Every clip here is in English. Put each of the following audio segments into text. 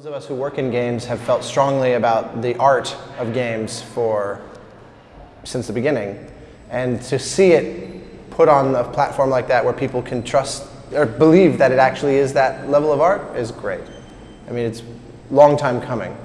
Those of us who work in games have felt strongly about the art of games for since the beginning. And to see it put on a platform like that where people can trust or believe that it actually is that level of art is great. I mean, it's long time coming.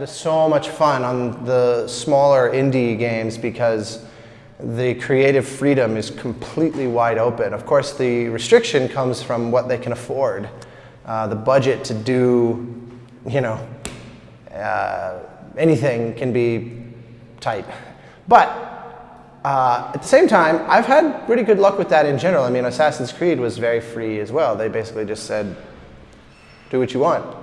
Had so much fun on the smaller indie games because the creative freedom is completely wide open. Of course, the restriction comes from what they can afford. Uh, the budget to do, you know, uh, anything can be tight. But uh, at the same time, I've had pretty good luck with that in general. I mean, Assassin's Creed was very free as well. They basically just said, do what you want.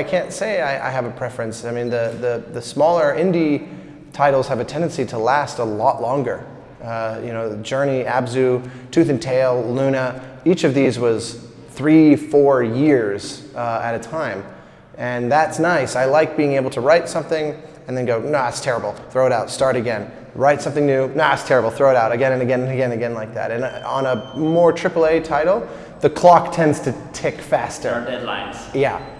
I can't say I, I, have a preference. I mean, the, the, the smaller indie titles have a tendency to last a lot longer. Uh, you know, Journey, Abzu, Tooth and Tail, Luna, each of these was three, four years uh, at a time. And that's nice. I like being able to write something and then go, nah, it's terrible, throw it out, start again. Write something new, nah, it's terrible, throw it out again and again and again and again like that. And uh, on a more AAA title, the clock tends to tick faster. There are deadlines. Yeah.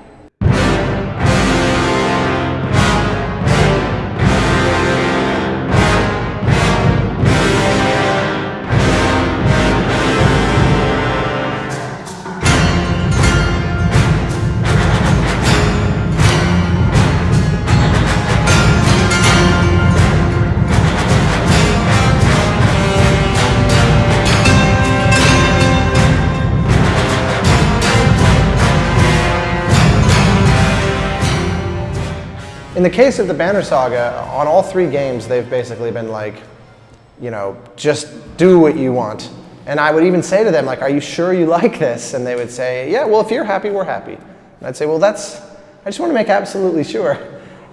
In the case of the Banner Saga, on all three games, they've basically been like, you know, just do what you want. And I would even say to them, like, are you sure you like this? And they would say, yeah, well, if you're happy, we're happy. And I'd say, well, that's, I just want to make absolutely sure.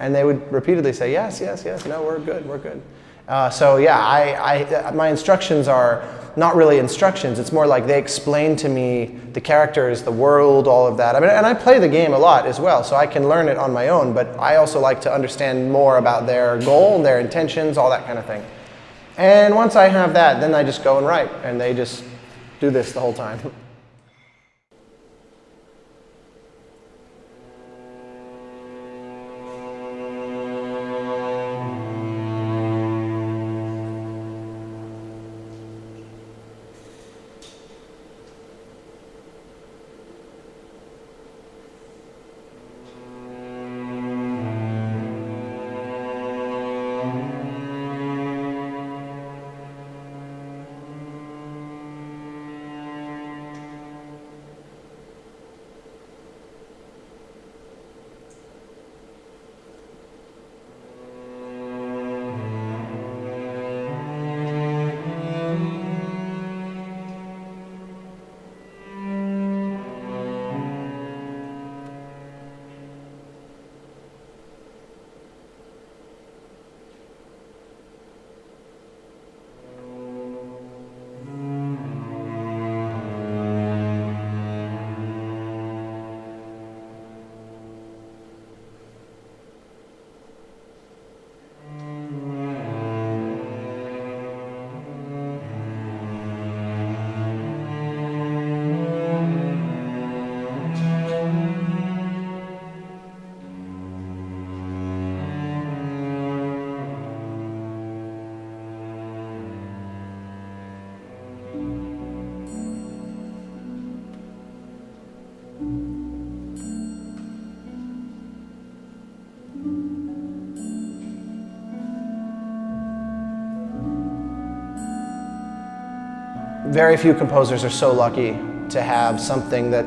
And they would repeatedly say, yes, yes, yes, no, we're good, we're good. Uh, so yeah, I, I, my instructions are not really instructions. It's more like they explain to me the characters, the world, all of that. I mean, and I play the game a lot as well, so I can learn it on my own, but I also like to understand more about their goal, their intentions, all that kind of thing. And once I have that, then I just go and write, and they just do this the whole time. very few composers are so lucky to have something that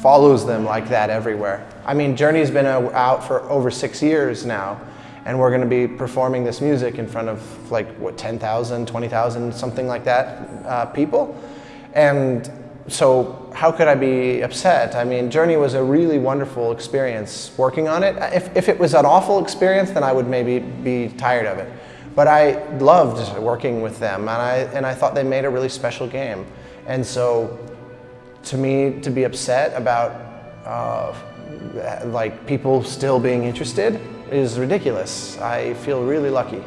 follows them like that everywhere. I mean, Journey's been out for over six years now, and we're going to be performing this music in front of like what 10,000, 20,000, something like that uh, people. And so how could I be upset? I mean, Journey was a really wonderful experience working on it. If, if it was an awful experience, then I would maybe be tired of it. But I loved working with them, and I, and I thought they made a really special game. And so to me, to be upset about uh, like people still being interested is ridiculous. I feel really lucky.